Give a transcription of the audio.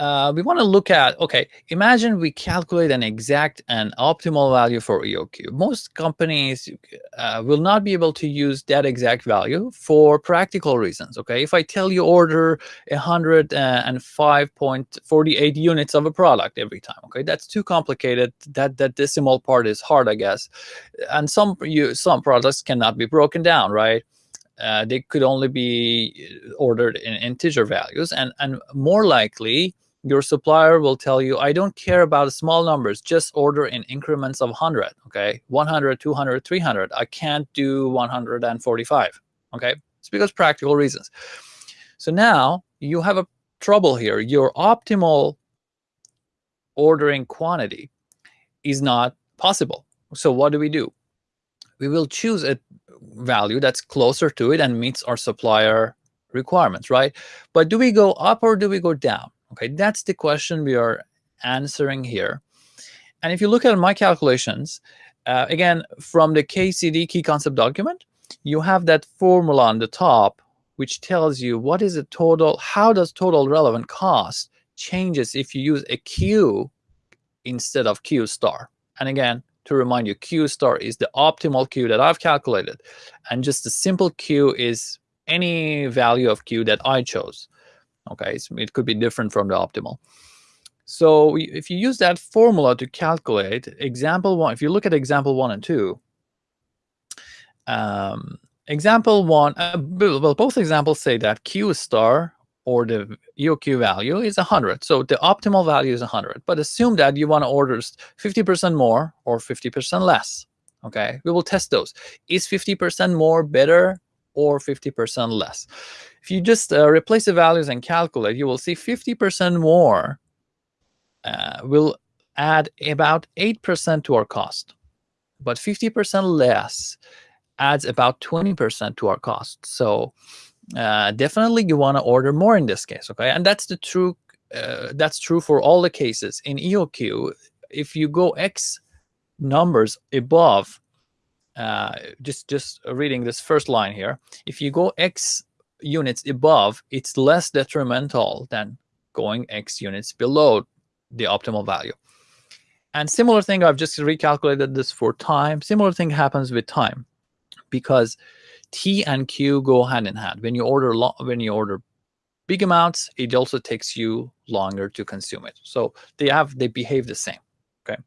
uh, we want to look at, okay, imagine we calculate an exact and optimal value for EOQ. Most companies uh, will not be able to use that exact value for practical reasons, okay? If I tell you order 105.48 units of a product every time, okay, that's too complicated. That that decimal part is hard, I guess. And some you some products cannot be broken down, right? Uh, they could only be ordered in integer values and and more likely your supplier will tell you, I don't care about small numbers, just order in increments of 100, okay? 100, 200, 300. I can't do 145, okay? It's because practical reasons. So now you have a trouble here. Your optimal ordering quantity is not possible. So what do we do? We will choose a value that's closer to it and meets our supplier requirements, right? But do we go up or do we go down? Okay, that's the question we are answering here. And if you look at my calculations, uh, again, from the KCD key concept document, you have that formula on the top, which tells you what is the total, how does total relevant cost changes if you use a Q instead of Q star. And again, to remind you, Q star is the optimal Q that I've calculated. And just a simple Q is any value of Q that I chose. Okay, it could be different from the optimal. So if you use that formula to calculate example one, if you look at example one and two, um, example one, uh, well, both examples say that Q star or the EOQ value is 100. So the optimal value is 100. But assume that you want to order 50% more or 50% less. Okay, we will test those. Is 50% more better or 50% less? If you just uh, replace the values and calculate, you will see 50% more uh, will add about 8% to our cost. But 50% less adds about 20% to our cost. So uh, definitely you want to order more in this case, okay? And that's the true, uh, that's true for all the cases. In EOQ, if you go X numbers above, uh, just, just reading this first line here, if you go X units above, it's less detrimental than going X units below the optimal value. And similar thing, I've just recalculated this for time. Similar thing happens with time because T and Q go hand in hand. When you order lot when you order big amounts, it also takes you longer to consume it. So they have they behave the same. Okay.